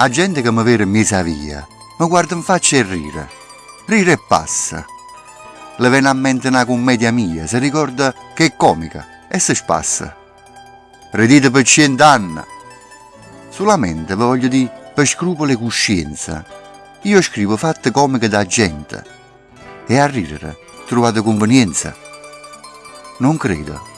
a gente che mi vede in mesa via, mi guarda in faccia e rire. Rire e passa. Le viene a mente una commedia mia, si ricorda che è comica e si spassa. Redite per cent'anni. Solamente voglio dire per scrupolo e coscienza. Io scrivo fatte comiche da gente e a ridere trovate convenienza. Non credo.